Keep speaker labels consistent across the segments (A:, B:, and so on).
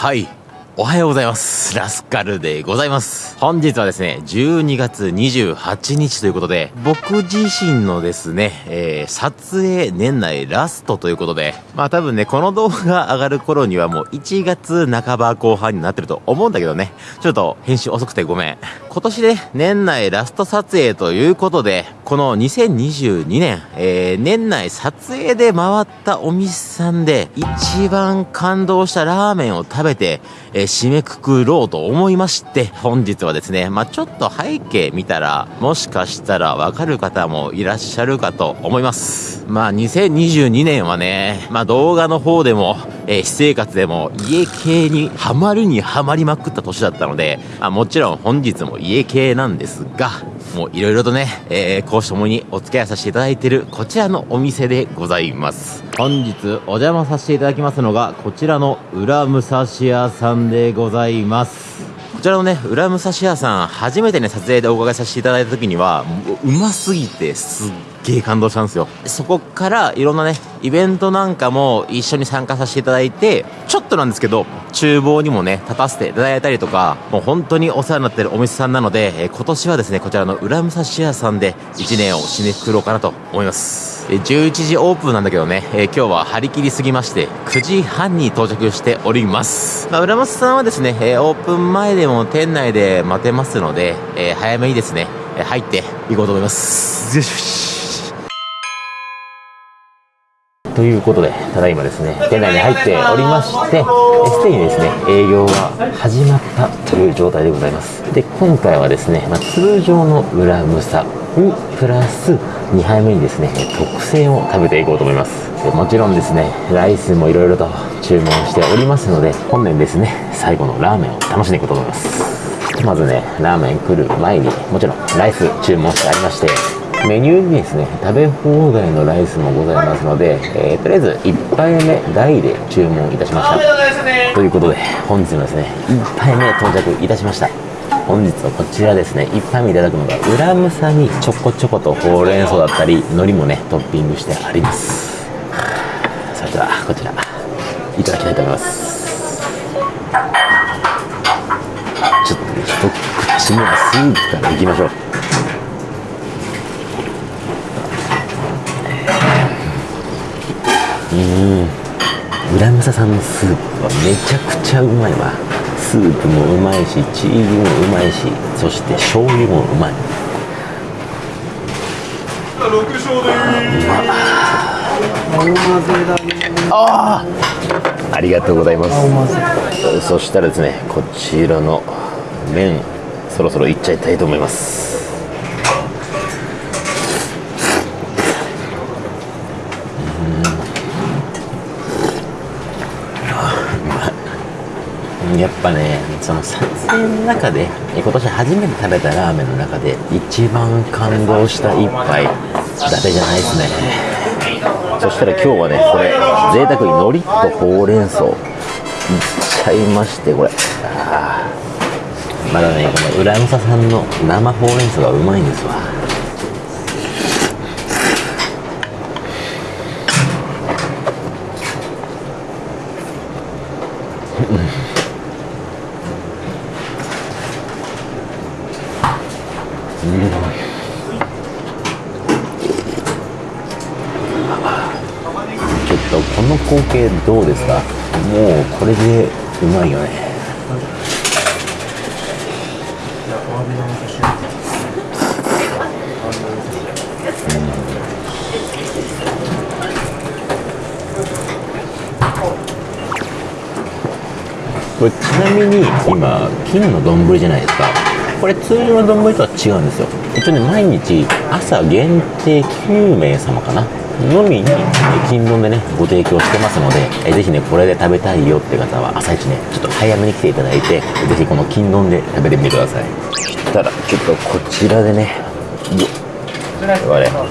A: はい。おはようございます。ラスカルでございます。本日はですね、12月28日ということで、僕自身のですね、えー、撮影年内ラストということで、まあ多分ね、この動画上がる頃にはもう1月半ば後半になってると思うんだけどね、ちょっと編集遅くてごめん。今年で、年内ラスト撮影ということで、この2022年、えー、年内撮影で回ったお店さんで、一番感動したラーメンを食べて、えー締めくくろうと思いまして、本日はですね、まあ、ちょっと背景見たら、もしかしたらわかる方もいらっしゃるかと思います。まあ、2022年はね、まあ、動画の方でも、えー私生活でも家系にハマるにハマりまくった年だったので、あ、もちろん本日も家系なんですが、もういろいろとね、えー、講師ともにお付き合いさせていただいているこちらのお店でございます。本日お邪魔させていただきますのが、こちらの裏武蔵屋さんでございます。こちらのね、裏武蔵屋さん、初めてね、撮影でお伺いさせていただいた時には、もううますぎてすっげ感動したんですよ。そこからいろんなね、イベントなんかも一緒に参加させていただいて、ちょっとなんですけど、厨房にもね、立たせていただいたりとか、もう本当にお世話になってるお店さんなので、え今年はですね、こちらの裏武蔵屋さんで1年を締めくくろうかなと思います。11時オープンなんだけどね、え今日は張り切りすぎまして、9時半に到着しております。まあ、浦松さんはですね、えオープン前でも店内で待てますので、え早めにですね、入っていこうと思います。ということで、ただいまですね、店内に入っておりまして、すでにですね、営業が始まったという状態でございます。で、今回はですね、まあ、通常の裏むさにプラス2杯目にですね、特製を食べていこうと思います。もちろんですね、ライスもいろいろと注文しておりますので、本年ですね、最後のラーメンを楽しんでいこうと思います。まずね、ラーメン来る前に、もちろんライス注文してありまして、メニューにですね、食べ放題のライスもございますので、えーとりあえず1杯目大で注文いたしました。ということで、本日のですね、1杯目到着いたしました。本日はこちらですね、1杯目いただくのが、裏むさにちょこちょことほうれん草だったり、海苔もね、トッピングしてあります。それでは、こちら、いただきたいと思います。ちょっとね、一口目はスープからいきましょう。うん。浦武さんのスープはめちゃくちゃうまいわ。スープもうまいしチーズもうまいしそして醤油もうまい。ああありがとうございます。そしたらですねこちらの麺そろそろいっちゃいたいと思います。やっぱねその撮影の中で今年初めて食べたラーメンの中で一番感動した一杯伊達じゃないですね。そしたら今日はねこれ贅沢に海苔とほうれん草いっちゃいましてこれ。まだねこの浦武さんの生ほうれん草がうまいんですわ。ちょっとこの光景どうですか？もうこれでうまいよね。これちなみに今金の丼じゃないですか。これ通常の丼とは違うんですよ。一応ね毎日朝限定9名様かな。のみにえ金丼でねご提供してますのでえぜひねこれで食べたいよって方は朝一ねちょっと早めに来ていただいてぜひこの金丼で食べてみてください。そしたらちょっとこちらでねよっ。我々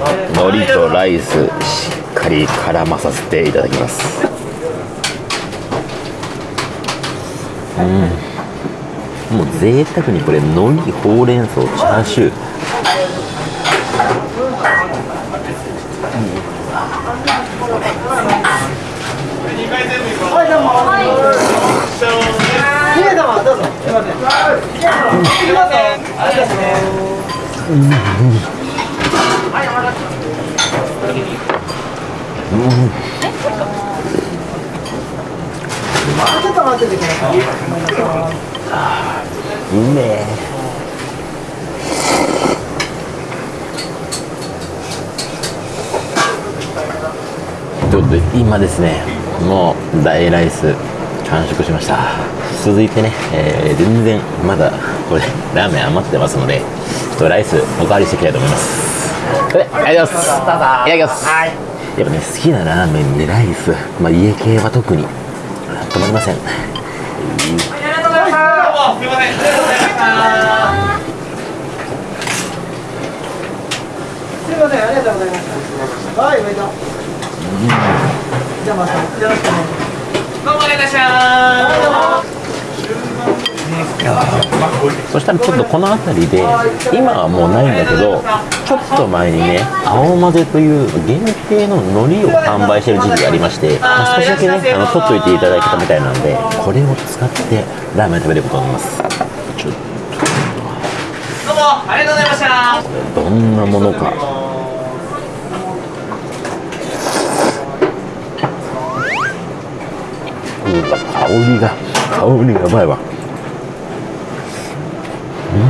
A: 海苔とライスしっかり絡まさせていただきます。もう贅沢にこれ海苔ほうれん草チャーシュー。うめえちょっと今ですねもう大ライス完食しました。続いてね、えー全然まだこれラーメン余ってますのでちょっとライスおかわりしていきたいと思います。そありがとうございます。いただきます。やっぱね好きなラーメンにライスまあ家系は特に止まりません。
B: すすみません、ありがとうございましたす。はい、おめでとうございましたはい上田。じゃあ、また、よろしくお願いします。
C: どうもありがとうございました。
A: そしたらちょっとこの辺りで今はもうないんだけどちょっと前にね青混ぜという限定の海苔を販売してる時期がありまして、まあ少しだけねあの取っといていただいたみたいなのでこれを使ってラーメン食べることになります。ちょっ
C: どうもありがとうございました。
A: とどんなものか。うわ香りが香りがやばいわ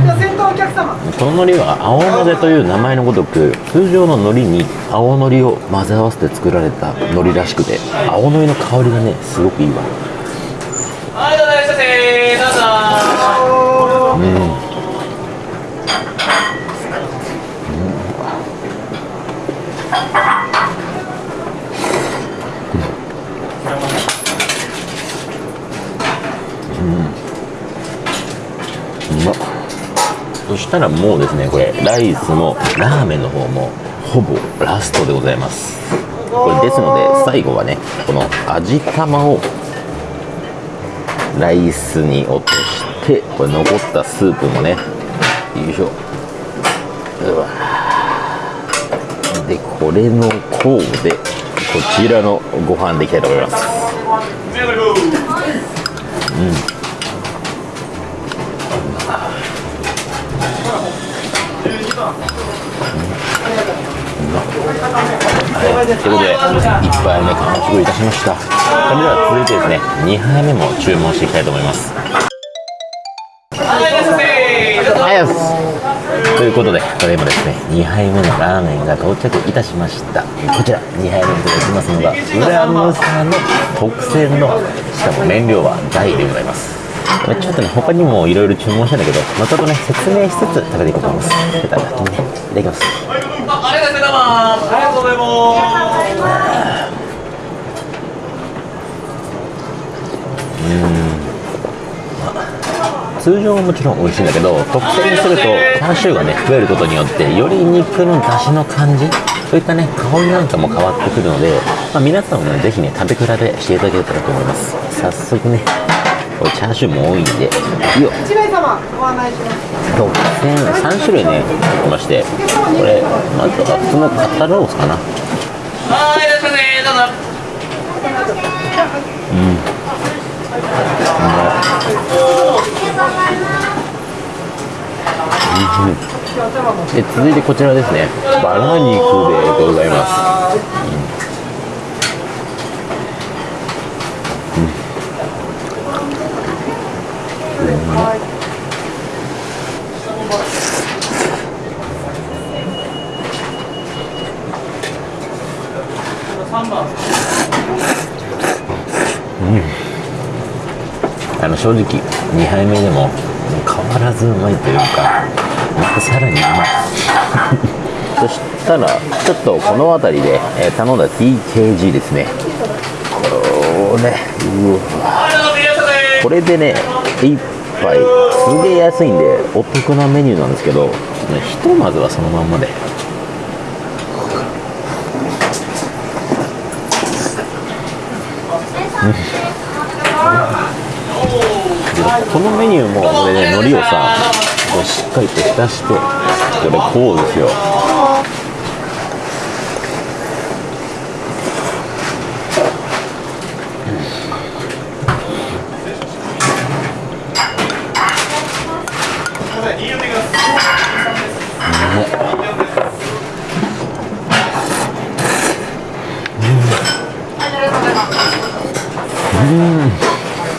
B: じゃあ、先頭お客様。
A: この海苔は青のぜという名前のごとく通常の海苔に青のりを混ぜ合わせて作られた海苔らしくて青のりの香りがねすごくいいわ。
C: ありがとうございーのどうぞ。
A: うまっそしたらもうですねこれライスもラーメンの方もほぼラストでございます。これですので最後はねこの味玉をライスに落としてこれ残ったスープもねよいしょ。うわでこれの甲でこちらのご飯でいきたいと思います。はい、ということで1杯目完食いたしました。それでは続いてですね2杯目も注文していきたいと思います。ということでこれ今ですね2杯目のラーメンが到着いたしました。こちら2杯目にいただきますのが裏ムサの特製のしかも麺量は大でございます。ちょっとね他にもいろいろ注文したんだけど後ほどね説明しつつ食べていこうと思います。それでは先にねいただきます
C: います。ありがとうございます。
A: 通常ももちろん美味しいんだけど特製にするとチャーシューがね増えることによってより肉の出汁の感じそういったね香りなんかも変わってくるので、まあ、皆さんもねぜひね食べ比べしていただけたらと思います早速ねこれチャーシューも多いんでいいよ
B: 一名様、ご案内します。
A: 特製3種類ね入ってましてこれまずは普通の肩ロースかな
C: はい、いらっしゃいませ。どうぞ。
A: で続いてこちらですねバラ肉でございますうん。あの正直2杯目でも変わらずうまいというかまたさらにうまい。そしたらちょっとこの辺りで、え頼んだ TKG ですね。これうわ。これでね1杯すげえ安いんでお得なメニューなんですけどひとまずはそのまんまで。このメニューもこれね海苔をさしっかりと浸してこれこうですよ。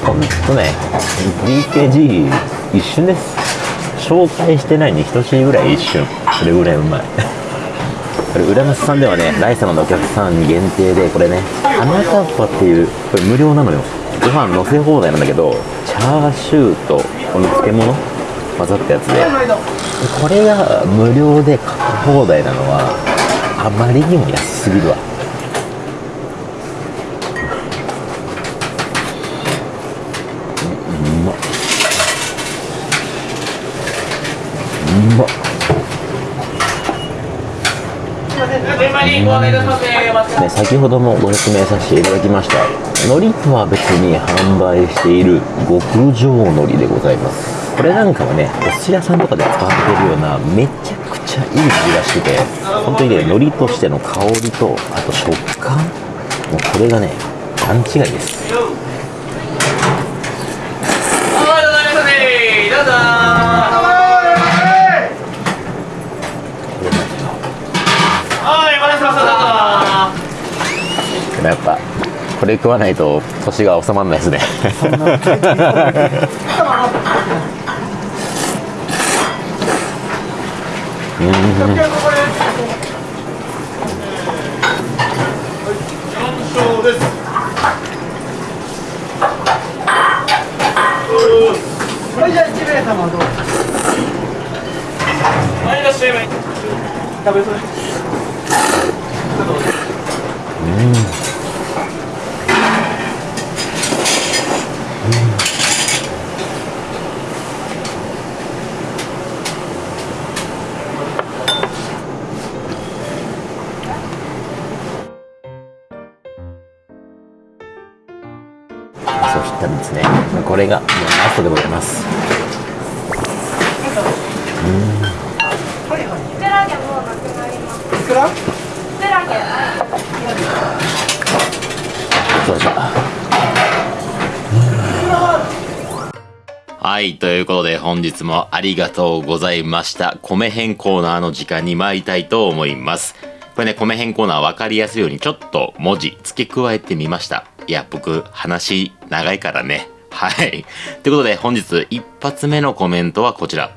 A: ほんとね。DKG 一瞬です。紹介してないに等しいぐらい一瞬。それぐらいうまい。これ浦安さんではねライ様のお客さんに限定でこれね花かっぱっていうこれ無料なのよ。ご飯乗せ放題なんだけどチャーシューとこの漬物混ざったやつで。これが無料でかけ放題なのはあまりにも安すぎるわうんうまっうまっ。
C: ね。
A: 先ほどもご説明させていただきました。海苔とは別に販売している極上海苔でございます。これなんかはねお寿司屋さんとかで使われてるようなめちゃくちゃいい味がしてて本当にね海苔としての香りとあと食感。もうこれがね段違いです。
C: はい、どうぞど。
A: やっぱこれ食わないと年が収まらないですね
B: うぞ
A: たらですねこれがもうラストでございます。はい。ということで、本日もありがとうございました。米編コーナーの時間に参りたいと思います。これね、米編コーナー分かりやすいようにちょっと文字付け加えてみました。いや、僕、話長いからね。はい。ということで、本日一発目のコメントはこちら。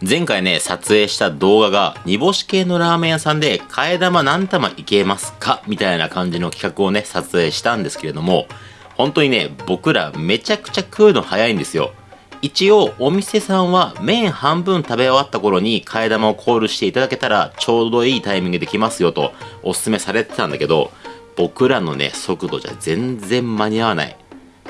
A: 前回ね、撮影した動画が、煮干し系のラーメン屋さんで、替え玉何玉いけますか？みたいな感じの企画をね、撮影したんですけれども、本当にね、僕らめちゃくちゃ食うの早いんですよ。一応、お店さんは麺半分食べ終わった頃に替え玉をコールしていただけたらちょうどいいタイミングできますよとお勧めされてたんだけど、僕らのね、速度じゃ全然間に合わない。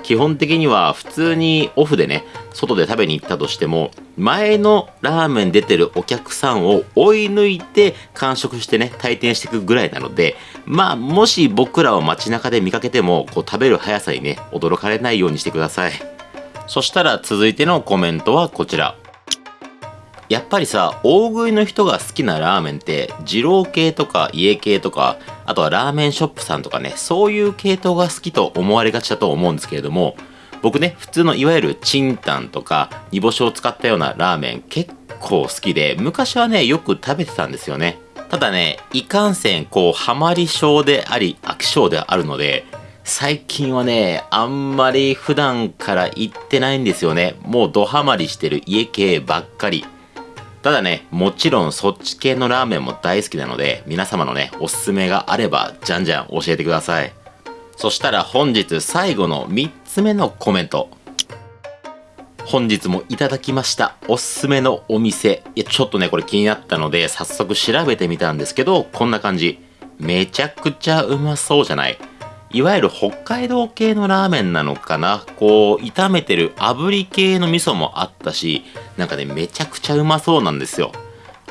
A: 基本的には普通にオフでね、外で食べに行ったとしても、前のラーメン出てるお客さんを追い抜いて完食してね、退店していくぐらいなので、まあ、もし僕らを街中で見かけても、こう食べる速さにね、驚かれないようにしてください。そしたら続いてのコメントはこちら。やっぱりさ、大食いの人が好きなラーメンって、二郎系とか家系とか、あとはラーメンショップさんとかね、そういう系統が好きと思われがちだと思うんですけれども、僕ね、普通のいわゆるチンタンとか煮干しを使ったようなラーメン結構好きで、昔はね、よく食べてたんですよね。ただね、いかんせん、こう、ハマり症であり、飽き性であるので、最近はね、あんまり普段から行ってないんですよね。もうドハマりしてる家系ばっかり。ただね、もちろんそっち系のラーメンも大好きなので、皆様のね、おすすめがあれば、じゃんじゃん教えてください。そしたら本日最後の3つ目のコメント。本日もいただきましたおすすめのお店。いや、ちょっとね、これ気になったので、早速調べてみたんですけど、こんな感じ。めちゃくちゃうまそうじゃないいわゆる北海道系のラーメンなのかな？こう、炒めてる炙り系の味噌もあったし、なんかね、めちゃくちゃうまそうなんですよ。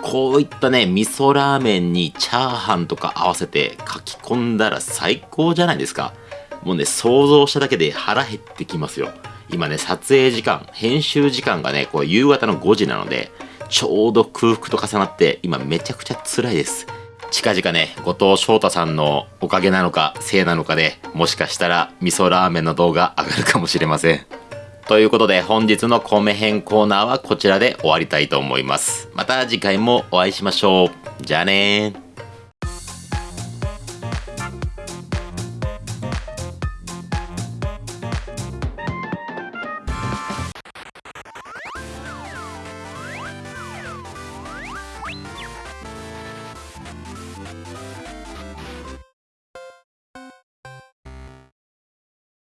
A: こういったね、味噌ラーメンにチャーハンとか合わせて書き込んだら最高じゃないですか。もうね、想像しただけで腹減ってきますよ。今ね、撮影時間、編集時間がね、こう夕方の5時なので、ちょうど空腹と重なって、今めちゃくちゃ辛いです。近々ね、後藤翔太さんのおかげなのか、せいなのかで、もしかしたら味噌ラーメンの動画上がるかもしれません。ということで本日の米編コーナーはこちらで終わりたいと思います。また次回もお会いしましょう。じゃあねー。